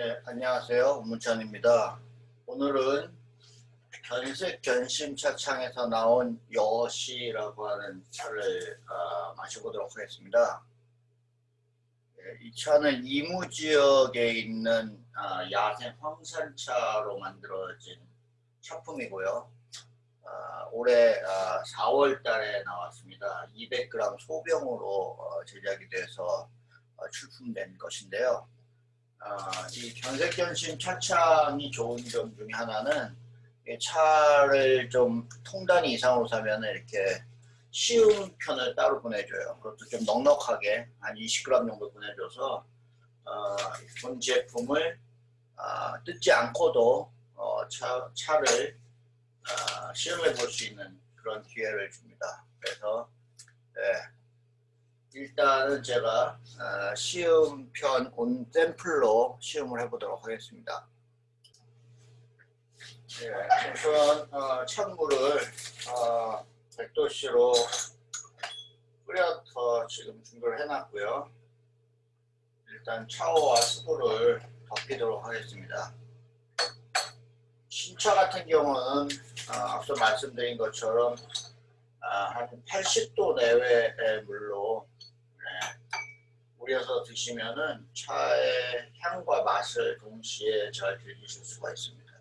네, 안녕하세요. 문찬입니다. 오늘은 견색 견심 차 창에서 나온 여시라고 하는 차를 어, 마셔보도록 하겠습니다. 네, 이 차는 이무 지역에 있는 어, 야생 황산차로 만들어진 차품이고요. 어, 올해 4월 달에 나왔습니다. 200g 소병으로 어, 제작이 돼서 어, 출품된 것인데요. 아, 이 견색견심 차창이 좋은 점 중에 하나는 차를 좀 통단위 이상으로 사면 이렇게 쉬운 편을 따로 보내줘요. 그것도 좀 넉넉하게 한 20g 정도 보내줘서 어, 본 제품을 어, 뜯지 않고도 어, 차, 차를 어, 시험해 볼 수 있는 그런 기회를 줍니다. 그래서 네, 일단은 제가 어, 시음편 온 샘플로 시음을 해보도록 하겠습니다. 네, 우선 어, 찬물을 어, 100도씨로 끓여서 지금 준비를 해놨고요. 일단 차오와 수구를 덮이도록 하겠습니다. 신차 같은 경우는 어, 앞서 말씀드린 것처럼 아, 한 80도 내외의 물로 우려서 드시면은 차의 향과 맛을 동시에 잘 즐기실 수가 있습니다.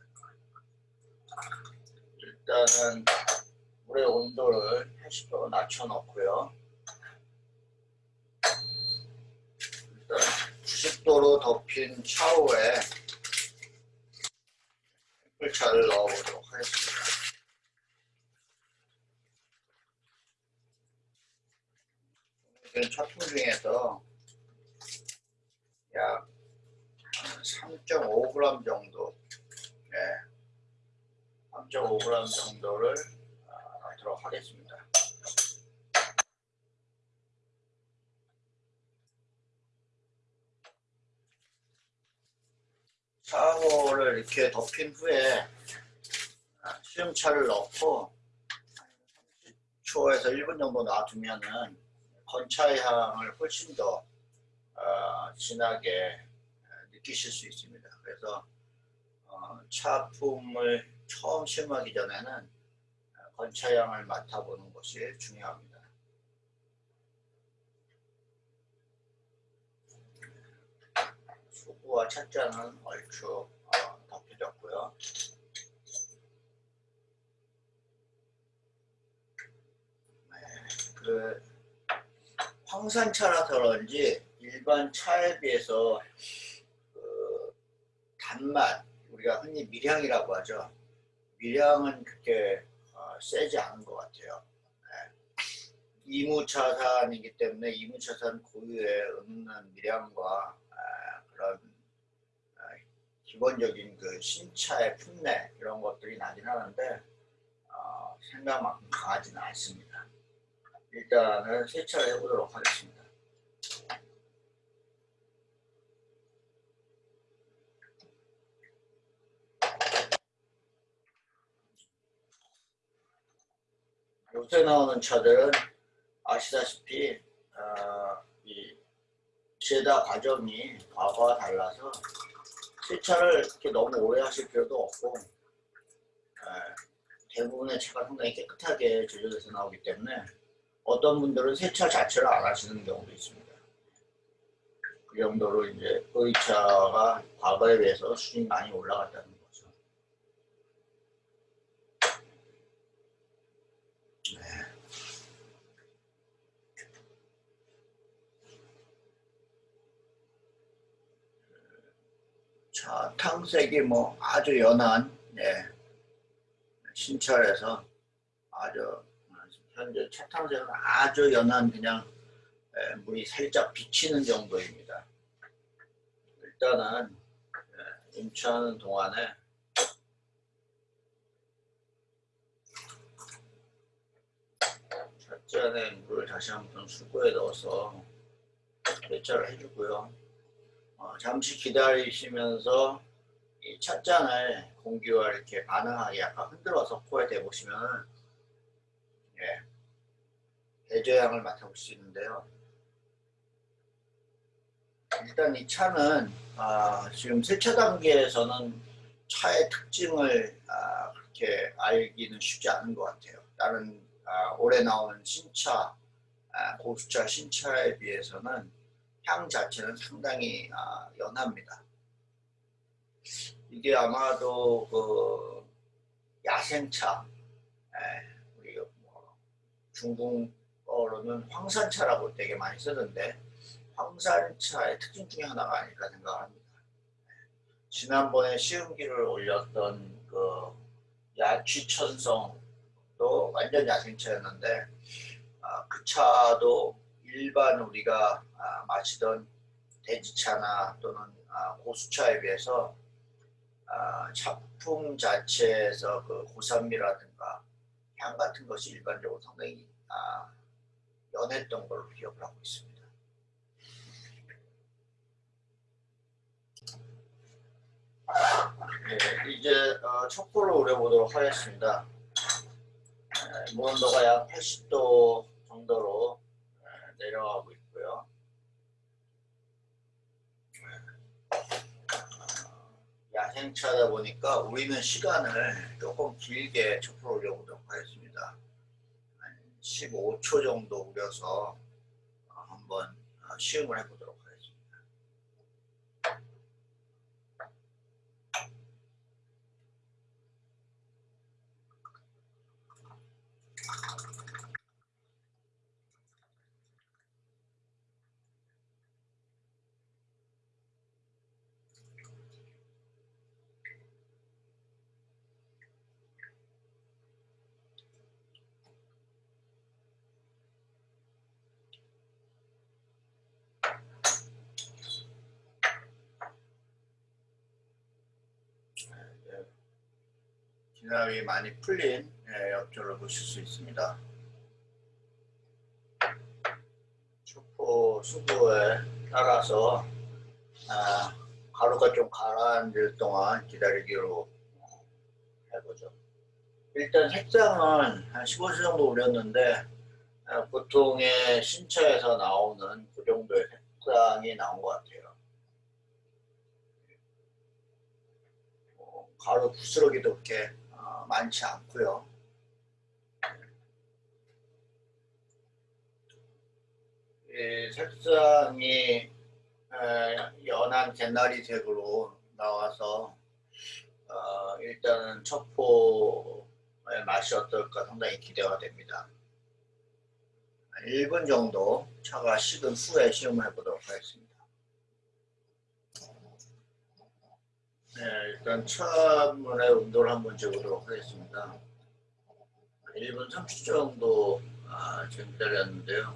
일단은 물의 온도를 80도로 낮춰 놓고요. 일단 90도로 덮인 차후에 햇불차를 넣어보도록 하겠습니다. 차품 중에서 약 3.5g 정도. 네, 3.5g 정도를 넣도록 하겠습니다. 사호를 이렇게 덮인 후에 시음차를 넣고 30초에서 1분 정도 놔두면은 건차의 향을 훨씬 더 어, 진하게 느끼실 수 있습니다. 그래서 어, 차품을 처음 시음하기 전에는 건차향을 맡아보는 것이 중요합니다. 수구와 찻잔은 얼추 어, 덮여졌고요. 네, 그 황산차라서 그런지 일반 차에 비해서 그 단맛 우리가 흔히 밀향이라고 하죠. 밀향은 그렇게 어, 세지 않은 것 같아요. 네. 이무차산이기 때문에 이무차산 고유의 은은한 밀향과 아, 그런 아, 기본적인 그 신차의 풋내 이런 것들이 나긴 하는데 어, 생각만큼 강하지는 않습니다. 일단은 세차를 해보도록 하겠습니다. 요새 나오는 차들은 아시다시피 어, 이 제다 과정이 과거와 달라서 세차를 이렇게 너무 오래 하실 필요도 없고 어, 대부분의 차가 상당히 깨끗하게 제조돼서 나오기 때문에 어떤 분들은 세차 자체를 안 하시는 경우도 있습니다. 그 정도로 이제 의차가 과거에 비해서 수준이 많이 올라갔다는 자, 탕색이 뭐 아주 연한 네. 신철에서 아주 현재 차탕색은 아주 연한 그냥 네, 물이 살짝 비치는 정도입니다. 일단은 네, 임차하는 동안에 찻잔에 물을 다시 한번 수고에 넣어서 배차를 해주고요. 어, 잠시 기다리시면서 이 찻잔을 공기와 이렇게 반응하게 약간 흔들어서 코에 대보시면 예, 배저향을 맡아볼 수 있는데요. 일단 이 차는 아, 지금 세차 단계에서는 차의 특징을 아, 그렇게 알기는 쉽지 않은 것 같아요. 다른 아, 올해 나오는 신차, 아, 고수차 신차에 비해서는 향 자체는 상당히 아, 연합니다. 이게 아마도 그 야생차, 에, 우리 뭐 중국어로는 황산차라고 되게 많이 쓰는데 황산차의 특징 중에 하나가 아닐까 생각합니다. 지난번에 시음기를 올렸던 그 야취천성도 완전 야생차였는데 아, 그 차도 일반 우리가 아, 마시던 대지차나 또는 아, 고수차에 비해서 아, 차품 자체에서 그 고산미라든가 향 같은 것이 일반적으로 상당히 아, 연했던 걸로 기억을 하고 있습니다. 네, 이제 어, 촛불을 우려보도록 하겠습니다. 네, 무온도가 약 80도 정도로 네, 내려가고 있고요. 야생차다 보니까 우리는 시간을 조금 길게 우려보도록 하겠습니다. 한 15초 정도 우려서 어, 한번 어, 시음을 해보도록 하겠습니다. 진압이 많이 풀린 예, 엽조를 보실 수 있습니다. 슈퍼 수보에 따라서 아, 가루가 좀 가라앉을 동안 기다리기로 해보죠. 일단 색상은 한 15초 정도 올렸는데 아, 보통의 신차에서 나오는 그 정도의 색상이 나온 것 같아요. 어, 가루 부스러기도 그렇게 어, 많지 않고요. 이 색상이 에, 연한 개나리 색으로 나와서 어, 일단은 첩포의 맛이 어떨까 상당히 기대가 됩니다. 1분 정도 차가 식은 후에 시음을 해보도록 하겠습니다. 네, 일단 차문의 온도를 한번 재보도록 하겠습니다. 1분 30초 정도 아, 지금 기다렸는데요.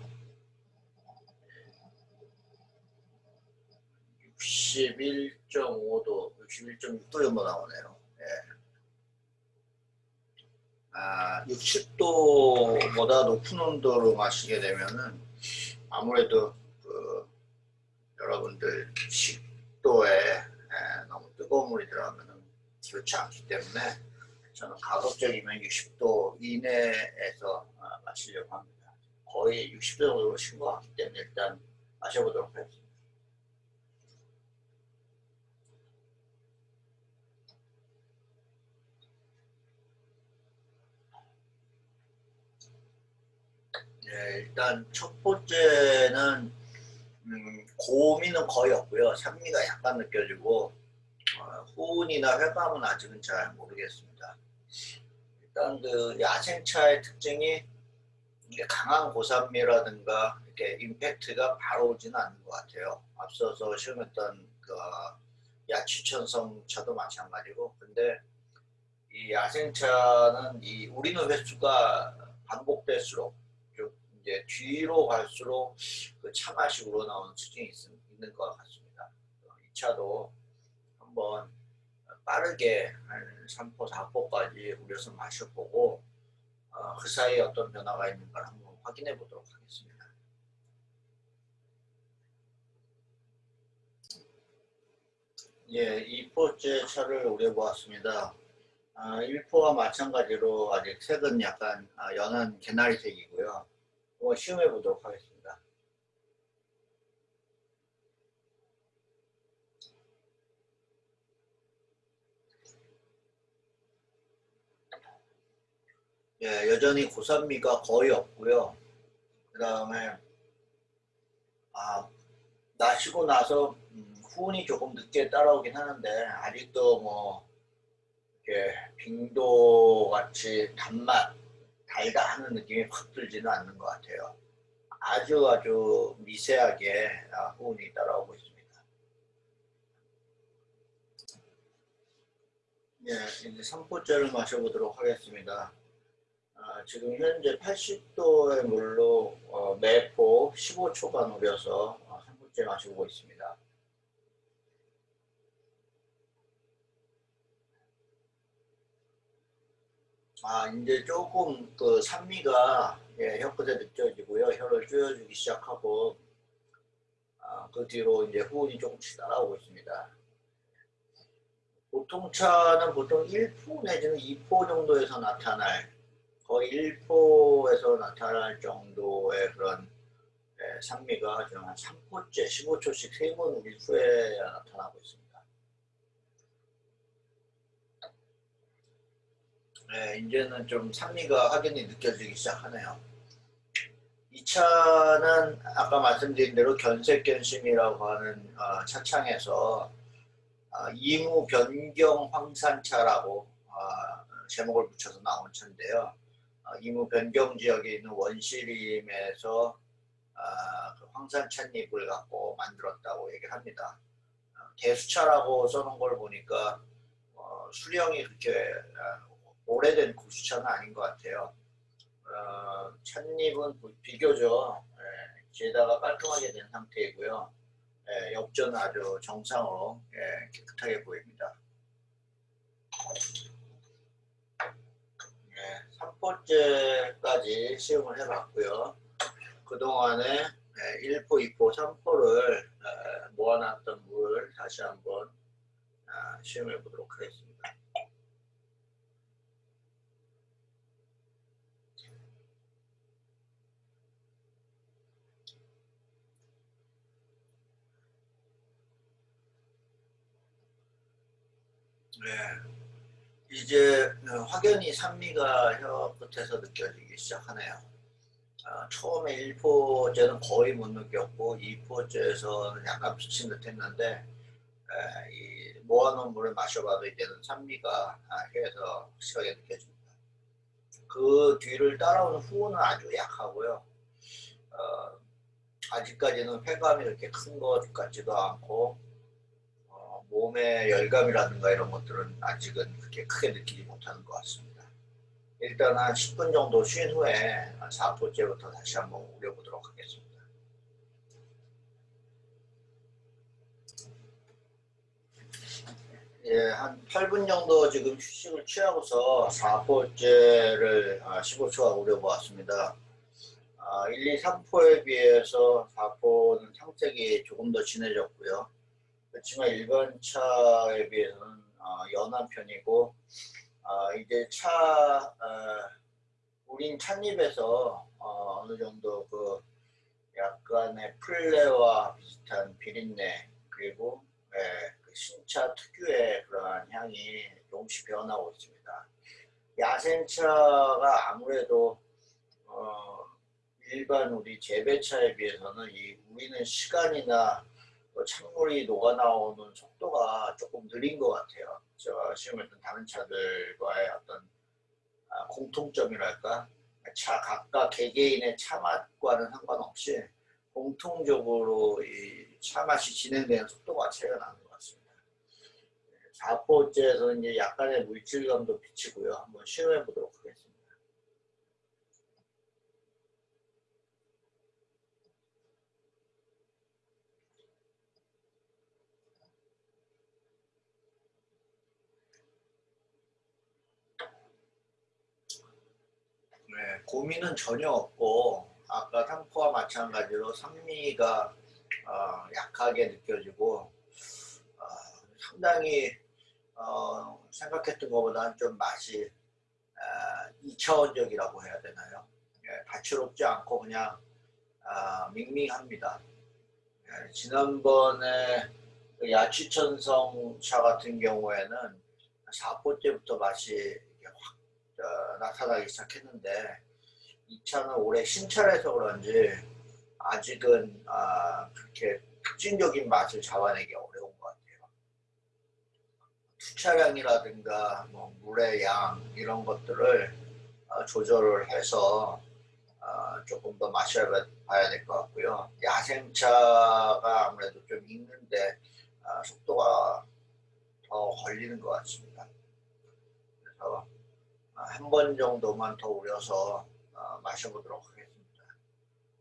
61.5도, 61.6도 정도 나오네요. 예. 아, 60도보다 높은 온도로 마시게 되면은 아무래도 그 여러분들 식도에 예, 너무 뜨거운 물이 들어가면은 그렇지 않기 때문에 저는 가급적이면 60도 이내에서 아, 마시려고 합니다. 거의 60도 정도로 식것 같기 때문에 일단 마셔보도록 하겠습니다. 네, 일단 첫 번째는 음, 고미는 거의 없고요. 산미가 약간 느껴지고 어, 후운이나 회감은 아직은 잘 모르겠습니다. 일단 그 야생차의 특징이 강한 고산미라든가 이렇게 임팩트가 바로 오지는 않는 것 같아요. 앞서서 시험했던 그 야취천성 차도 마찬가지고 근데 이 야생차는 이 우리는 횟수가 반복될수록 이제 뒤로 갈수록 그 차맛이 우러나오는 특징이 있, 있는 것 같습니다. 이 차도 한번 빠르게 한 3포, 4포까지 우려서 마셔보고 어, 그 사이에 어떤 변화가 있는가 한번 확인해 보도록 하겠습니다. 예, 2포째 차를 우려보았습니다. 아, 1포와 마찬가지로 아직 색은 약간 아, 연한 개나리색이고요. 한번 시험해 보도록 하겠습니다. 예, 여전히 고산미가 거의 없고요. 그 다음에 아, 나시고 나서 음, 후운이 조금 늦게 따라오긴 하는데 아직도 뭐 이렇게 빙도 같이 단맛 달다 하는 느낌이 확 들지는 않는 것 같아요. 아주 아주 미세하게 아, 후운이 따라오고 있습니다. 예, 이제 3포째를 마셔보도록 하겠습니다. 아, 지금 현재 80도의 물로 어, 매포 15초간 우려서 어, 3포째 마시고 있습니다. 아, 이제 조금 그 산미가 예, 혀끝에 느껴지고요. 혀를 조여주기 시작하고 아, 그 뒤로 이제 후운이 조금씩 따라오고 있습니다. 보통 차는 보통 1포 내지는 2포 정도에서 나타날 거의 1포에서 나타날 정도의 그런 예, 산미가 지금 한 3포째 15초씩 3번 우리 후에 나타나고 있습니다. 네, 이제는 좀 산미가 확연히 느껴지기 시작하네요. 이 차는 아까 말씀드린 대로 견색견심이라고 하는 어, 차창에서 어, 이무 변경 황산차라고 어, 제목을 붙여서 나온 차인데요. 어, 이무 변경 지역에 있는 원시림에서 어, 그 황산 찻잎을 갖고 만들었다고 얘기를 합니다. 어, 대수차라고 써놓은 걸 보니까 어, 수령이 그렇게 어, 오래된 구수차는 아닌 것 같아요. 어, 찻잎은 비교적 예, 게다가 깔끔하게 된 상태이고요. 예, 엽전은 아주 정상으로 예, 깨끗하게 보입니다. 예, 3포째까지 시음을 해봤고요. 그동안에 예, 1포, 2포, 3포를 예, 모아놨던 물을 다시 한번 아, 시음해 보도록 하겠습니다. 네. 이제 어, 확연히 산미가 혀 끝에서 느껴지기 시작하네요. 아, 처음에 1포째는 거의 못 느꼈고 2포째에서는 약간 비친 듯 했는데 에, 이 모아놓은 물을 마셔봐도 이제는 산미가 아, 혀에서 확실하게 느껴집니다. 그 뒤를 따라오는 후는 아주 약하고요. 어, 아직까지는 폐감이 그렇게 큰 것 같지도 않고 몸의 열감이라든가 이런 것들은 아직은 그렇게 크게 느끼지 못하는 것 같습니다. 일단 한 10분 정도 쉰 후에 4포째부터 다시 한번 우려보도록 하겠습니다. 예, 한 8분 정도 지금 휴식을 취하고서 4포째를 15초가 아, 우려보았습니다. 1, 2, 3포에 비해서 4포는 상색이 조금 더 진해졌고요. 그렇지만 일반 차에 비해서는 어, 연한 편이고 어, 이제 차 어, 우린 찻잎에서 어, 느 정도 그 약간의 플레와 비슷한 비린내 그리고 예, 그 신차 특유의 그러한 향이 조금씩 변하고 있습니다. 야생차가 아무래도 어, 일반 우리 재배차에 비해서는 이 우리는 시간이나 그 찬물이 녹아나오는 속도가 조금 느린 것 같아요. 제가 시험 했던 다른 차들과의 어떤 아, 공통점이랄까 차 각각 개개인의 차 맛과는 상관없이 공통적으로 이 차 맛이 진행되는 속도가 차이가 나는 것 같습니다. 4포째에서는 이제 약간의 물질감도 비치고요. 한번 시험해 보도록 하겠습니다. 네, 고민은 전혀 없고 아까 탕포와 마찬가지로 산미가 어, 약하게 느껴지고 어, 상당히 어, 생각했던 것보다는 좀 맛이 어, 2차원적이라고 해야 되나요? 예, 다채롭지 않고 그냥 어, 밍밍합니다. 예, 지난번에 그 야치천성 차 같은 경우에는 4포째부터 맛이 어, 나타나기 시작했는데 이 차는 올해 신차라서 그런지 아직은 아, 그렇게 특징적인 맛을 잡아내기 어려운 것 같아요. 투차량이라든가 뭐 물의 양 이런 것들을 어, 조절을 해서 어, 조금 더 마셔봐야 될 것 같고요. 야생차가 아무래도 좀 익는데 어, 속도가 더 걸리는 것 같습니다. 그래서 어, 한 번 정도만 더 우려서 어, 마셔보도록 하겠습니다.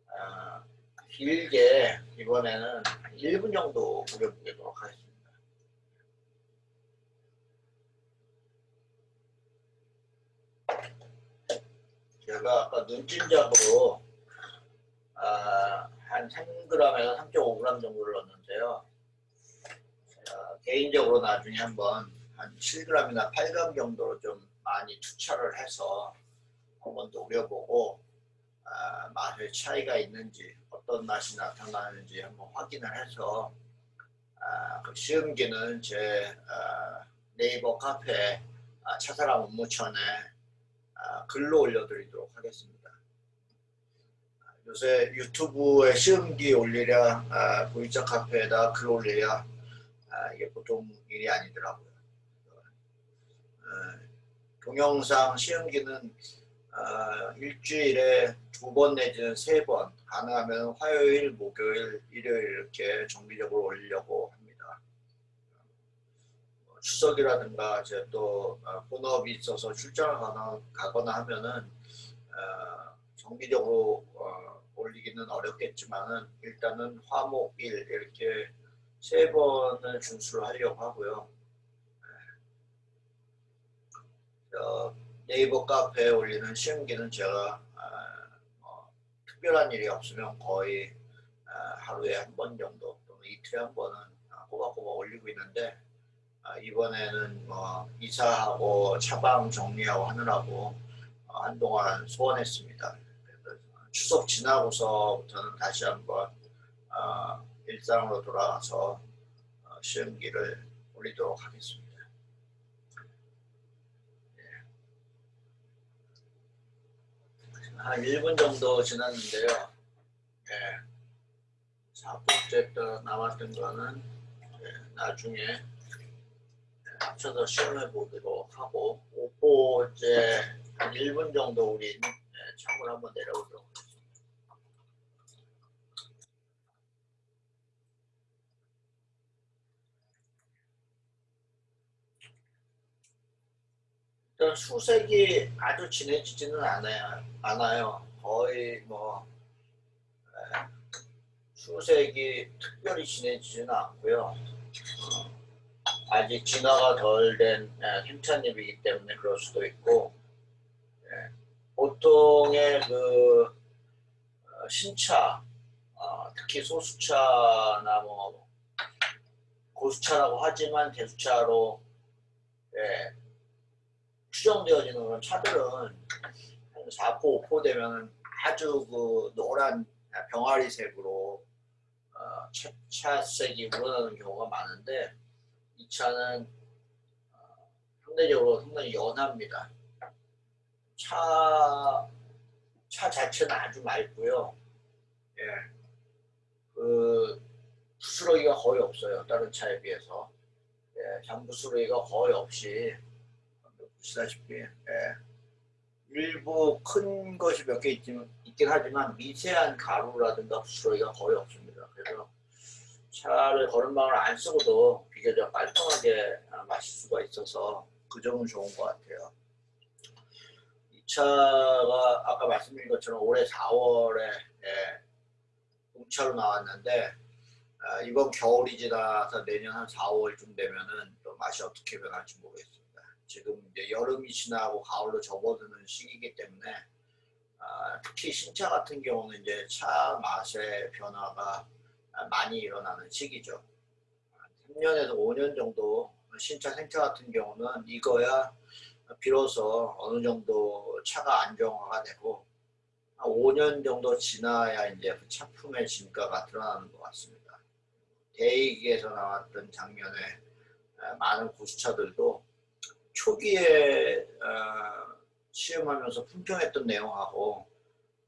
어, 길게 이번에는 1분 정도 우려보도록 하겠습니다. 제가 아까 눈찜작으로 아, 한 3g에서 3.5g 정도를 넣었는데요. 개인적으로 나중에 한번 한 7g이나 8g 정도로 좀 많이 투차를 해서 한번 더 우려보고 아, 맛의 차이가 있는지 어떤 맛이 나타나는지 한번 확인을 해서 아, 그 시음기는 제 아, 네이버 카페 아, 차사람 업무천에 아, 글로 올려드리도록 하겠습니다. 아, 요새 유튜브에 시음기 올리랴 아, 보이자 카페에다 글 올리랴 아, 이게 보통 일이 아니더라고요. 어, 동영상 시음기는 어, 일주일에 두 번 내지는 세 번 가능하면 화요일, 목요일, 일요일 이렇게 정기적으로 올리려고 합니다. 어, 추석이라든가 이제 또 어, 본업이 있어서 출장을 가거나, 가거나 하면은 어, 정기적으로 어, 올리기는 어렵겠지만은 일단은 화목일 이렇게 세 번을 준수를 하려고 하고요. 어, 네이버 카페에 올리는 시험기는 제가 아, 뭐, 특별한 일이 없으면 거의 아, 하루에 한 번 정도 또는 이틀에 한 번은 아, 꼬박꼬박 올리고 있는데 아, 이번에는 뭐 이사하고 차방 정리하고 하느라고 어, 한동안 소원했습니다. 추석 지나고서부터는 다시 한번 어, 일상으로 돌아가서 어, 시험기를 올리도록 하겠습니다. 한 1분 정도 지났는데요. 예. 4분째 또 남았던 거는 예, 나중에 예, 합쳐서 시험해 보도록 하고 5포째 한 1분 정도 우리 예, 창을 한번 내려보도록 하겠습니다. 수색이 아주 진해지지는 않아요. 않아요. 거의 뭐 에, 수색이 특별히 진해지지는 않고요. 어, 아직 진화가 덜 된 생찬잎이기 때문에 그럴 수도 있고 예, 보통의 그 어, 신차 어, 특히 소수차나 뭐 고수차라고 하지만 대수차로 예, 추정되어지는 그런 차들은 한 4포, 5포 되면 아주 그 노란 병아리색으로 어, 차, 차색이 우러나는 경우가 많은데 이 차는 어, 상대적으로 상당히 연합니다. 차, 차 자체는 아주 맑고요. 예. 그 부스러기가 거의 없어요. 다른 차에 비해서. 예, 잔부스러기가 거의 없이 보시다시피 예. 일부 큰 것이 몇개 있긴 하지만 미세한 가루라든가 부스러기가 거의 없습니다. 그래서 차를 거름방을 안 쓰고도 비교적 깔끔하게 아, 마실 수가 있어서 그 점은 좋은 것 같아요. 이 차가 아까 말씀드린 것처럼 올해 4월에 예, 공차로 나왔는데 아, 이번 겨울이 지나서 내년 한 4, 5월쯤 되면은 또 맛이 어떻게 변할지 모르겠습니다. 지금 이제 여름이 지나고 가을로 접어드는 시기이기 때문에 아, 특히 신차 같은 경우는 이제 차 맛의 변화가 많이 일어나는 시기죠. 3년에서 5년 정도 신차 생차 같은 경우는 이거야 비로소 어느 정도 차가 안정화가 되고 5년 정도 지나야 이제 그 차품의 진가가 드러나는 것 같습니다. 대익에서 나왔던 작년에 많은 고수차들도 초기에 어, 시험하면서 품평했던 내용하고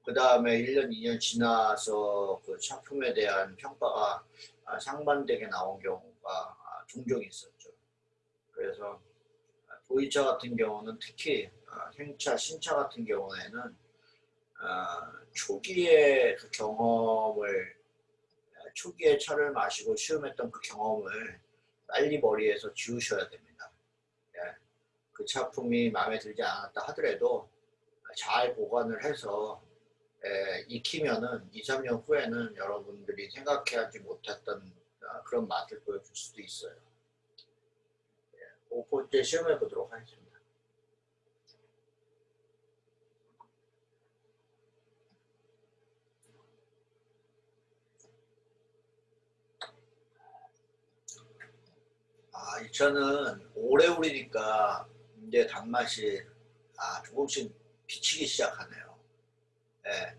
그 다음에 1년, 2년 지나서 그 작품에 대한 평가가 아, 상반되게 나온 경우가 아, 종종 있었죠. 그래서 도이차 같은 경우는 특히 아, 행차, 신차 같은 경우에는 초기에 그 경험을 초기에 차를 마시고 시험했던 그 경험을 빨리 머리에서 지우셔야 됩니다. 예. 그 차품이 마음에 들지 않았다 하더라도 잘 보관을 해서 에, 익히면은 2, 3년 후에는 여러분들이 생각하지 못했던 어, 그런 맛을 보여줄 수도 있어요. 예, 5포째 시험해 보도록 하겠습니다. 아, 이 차는 오래 우리니까 이제 단맛이 아, 조금씩 비치기 시작하네요. 예.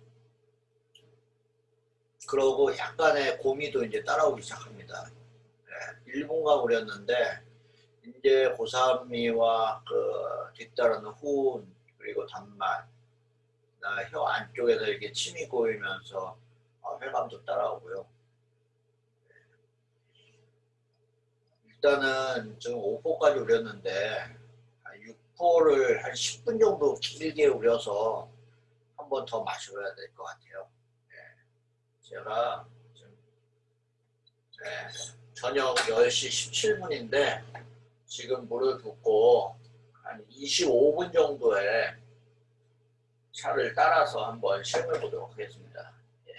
그러고 약간의 고미도 이제 따라오기 시작합니다. 예. 1분간 우렸는데 이제 고산미와 그 뒤따르는 후운 그리고 단맛 혀 안쪽에서 이렇게 침이 고이면서 어, 혈감도 따라오고요. 일단은 지금 5포까지 우렸는데 6포를 한 10분 정도 길게 우려서 한 번 더 마셔야 될 것 같아요. 네. 제가 지금 네. 저녁 10시 17분인데 지금 물을 붓고 한 25분 정도의 차를 따라서 한번 시험해 보도록 하겠습니다. 예.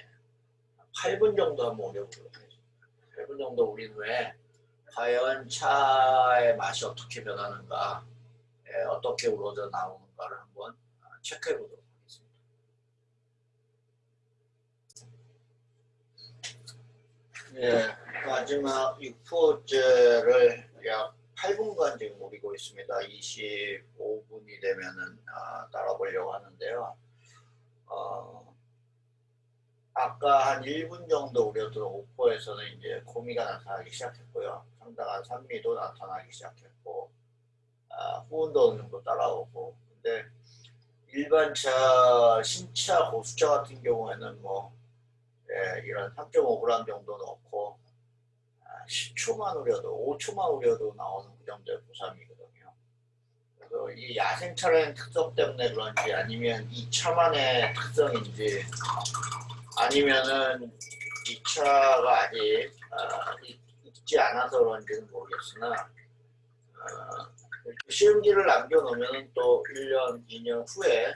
8분 정도 한번 우려보도록 하겠습니다. 8분 정도 우린 후에 과연 차의 맛이 어떻게 변하는가 예, 어떻게 우러져 나오는가를 한번 체크해 보도록 예, 마지막 6포째를 약 8분간 지금 우리고 있습니다. 25분이 되면은 아, 따라보려고 하는데요. 어, 아까 한 1분 정도 우려던 5포에서는 이제 고미가 나타나기 시작했고요. 상당한 산미도 나타나기 시작했고 아, 정도 따라오고 근데 일반 차, 신차, 고수차 같은 경우에는 뭐 예, 이런 3.5g 정도 넣고 10초만 아, 우려도 5초만 우려도 나오는 그 정도의 보쌈이거든요. 그래서 이 야생차라는 특성 때문에 그런지 아니면 이 차만의 특성인지 아니면은 이 차가 아직 어, 있지 않아서 그런지는 모르겠으나 어, 시음기를 남겨놓으면 또 1년, 2년 후에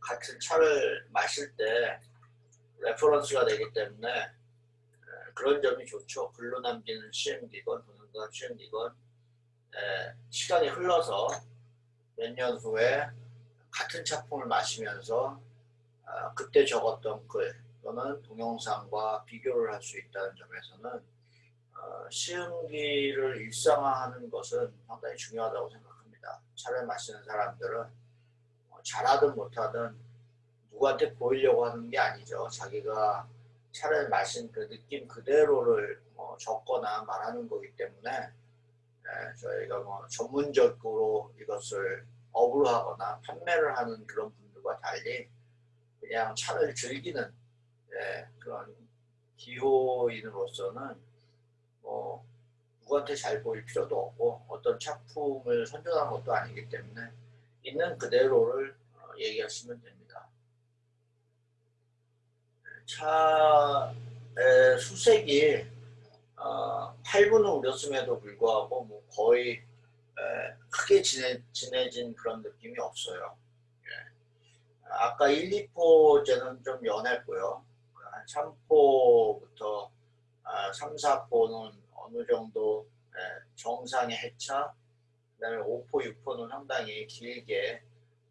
같은 차를 마실 때 reference가 되기 때문에 그런 점이 좋죠. 글로 남기는 시음기건 동영상 시음기건 시간이 흘러서 몇 년 후에 같은 작품을 마시면서 아, 그때 적었던 글 또는 동영상과 비교를 할 수 있다는 점에서는 어, 시음기를 일상화하는 것은 상당히 중요하다고 생각합니다. 차를 마시는 사람들은 뭐 잘하든 못하든 누구한테 보이려고 하는 게 아니죠. 자기가 차를 마신 그 느낌 그대로를 뭐 적거나 말하는 거기 때문에 예, 저희가 뭐 전문적으로 이것을 업으로 하거나 판매를 하는 그런 분들과 달리 그냥 차를 즐기는 예, 그런 기호인으로서는 뭐 누구한테 잘 보일 필요도 없고 어떤 작품을 선정한 것도 아니기 때문에 있는 그대로를 어, 얘기하시면 됩니다. 차의 수색이 어, 8분을 우렸음에도 불구하고 뭐 거의 에, 크게 진해, 진해진 그런 느낌이 없어요. 예. 아까 1, 2포제는 좀 연했고요. 한 3포부터 아, 3, 4포는 어느 정도 에, 정상의 해차 그 다음에 5포, 6포는 상당히 길게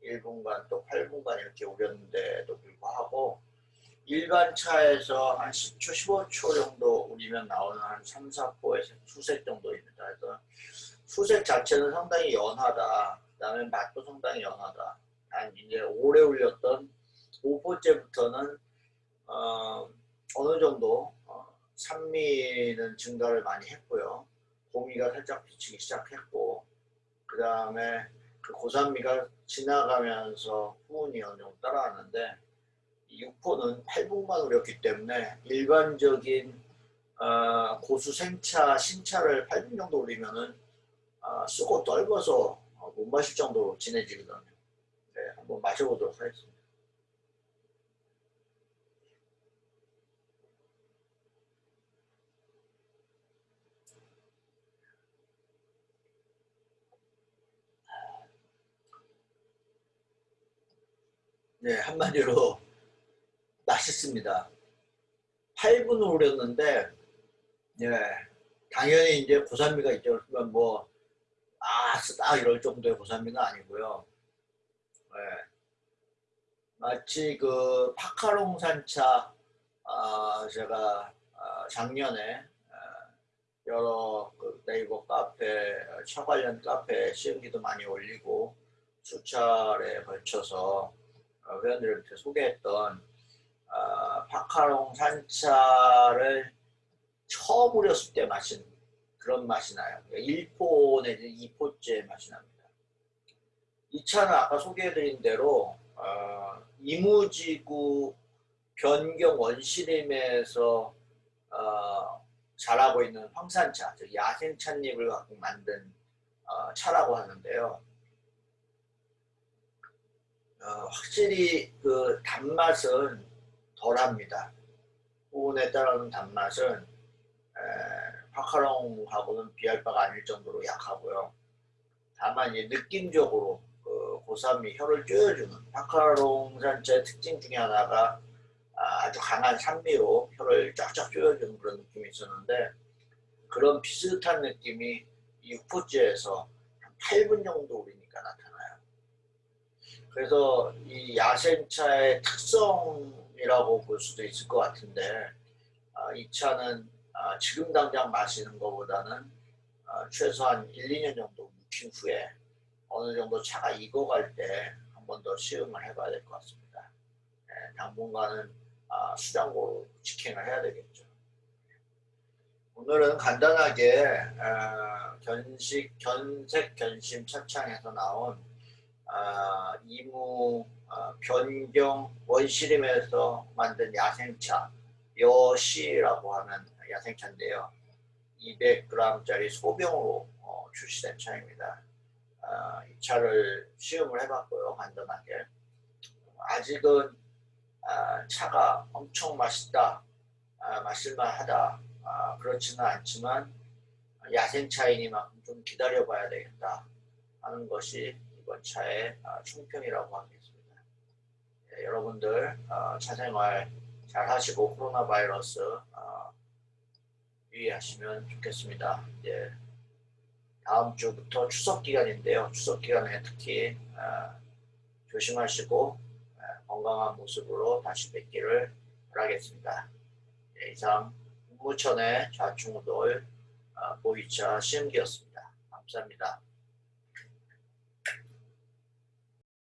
1분간 또 8분간 이렇게 우렸는데도 불구하고 일반 차에서 한 10초, 15초 정도 우리면 나오는 한 3, 4포의 수색 정도입니다. 그래서 수색 자체는 상당히 연하다. 그 다음에 맛도 상당히 연하다. 한 이제 오래 울렸던 5포째부터는 어, 어느 정도 어, 산미는 증가를 많이 했고요. 고미가 살짝 비치기 시작했고 그 다음에 그 고산미가 지나가면서 후운이 어느 정도 따라왔는데 이 6호는 8분만 우렸기 때문에 일반적인 어, 고수 생차 신차를 8분 정도 올리면은 어, 쓰고 떨궈서 어, 못 마실 정도로 진해지거든요. 네, 한번 마셔보도록 하겠습니다. 네, 한마디로 맛있습니다. 8분을 우렸는데, 네, 당연히 이제 고산미가 있죠. 그러면 뭐, 아, 쓰다 이럴 정도의 고산미는 아니고요. 네. 마치 그 파카롱 산차, 아, 제가 아, 작년에 아, 여러 그 네이버 카페, 차 관련 카페 시음기도 많이 올리고 수차례 걸쳐서 어, 회원들한테 소개했던 어, 파카롱 산차를 처음 우렸을 때 마신 그런 맛이 나요. 1포 내지 2포째 맛이 납니다. 이 차는 아까 소개해드린 대로 어, 이무지구 변경 원시림에서 어, 자라고 있는 황산차, 즉 야생 찻잎을 갖고 만든 어, 차라고 하는데요. 어, 확실히 그 단맛은 덜합니다. 부분에 따르는 단맛은 에, 파카롱하고는 비할 바가 아닐 정도로 약하고요. 다만 이 느낌적으로 그 고산미 혀를 쪼여주는 파카롱 산차의 특징 중에 하나가 아주 강한 산미로 혀를 쫙쫙 쪼여주는 그런 느낌이 있었는데 그런 비슷한 느낌이 6포째에서 8분 정도 우리니까 나타나요. 그래서 이 야생차의 특성이라고 볼 수도 있을 것 같은데 아, 이 차는 아, 지금 당장 마시는 것보다는 아, 최소한 1, 2년 정도 묵힌 후에 어느 정도 차가 익어갈 때 한 번 더 시음을 해봐야 될 것 같습니다. 네, 당분간은 아, 수장고로 직행을 해야 되겠죠. 오늘은 간단하게 어, 견식, 견색, 견심, 차창에서 나온 어, 이무 어, 변경 원시림에서 만든 야생차 여시라고 하는 야생차인데요. 200g짜리 소병으로 어, 출시된 차입니다. 어, 이 차를 시음을 해봤고요. 간단하게. 아직은 아, 차가 엄청 맛있다, 아, 마실만하다 아, 그렇지는 않지만 야생차이니만큼 좀 기다려봐야 되겠다 하는 것이 이번 차의 아, 총평이라고 하겠습니다. 예, 여러분들 어, 차생활 잘 하시고 코로나 바이러스 어, 유의하시면 좋겠습니다. 예, 다음 주부터 추석 기간인데요. 추석 기간에 특히 어, 조심하시고 건강한 모습으로 다시 뵙기를 바라겠습니다. 예, 이상 국무천의 좌충우돌 보이차 시음기였습니다. 감사합니다.